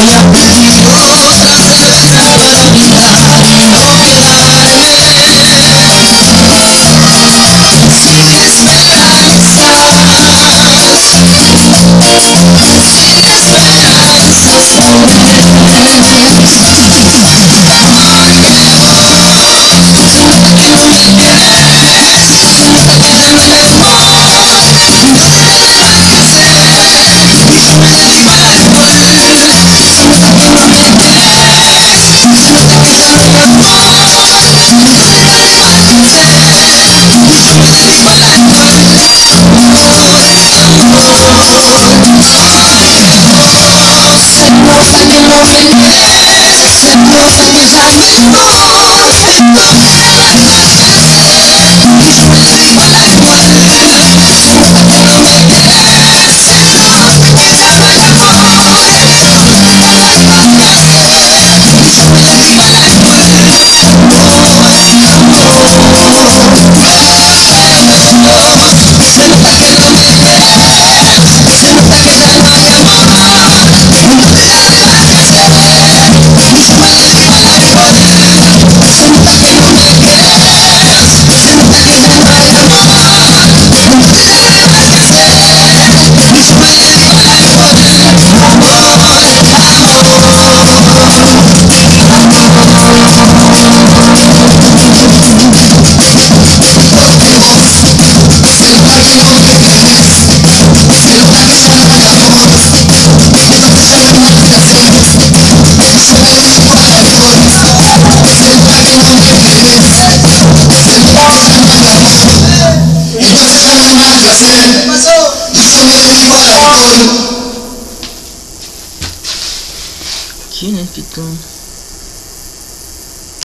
Hallelujah. Senhor, sangue no veneno, Senhor, sangue já me morre. Né, que né, Pitão?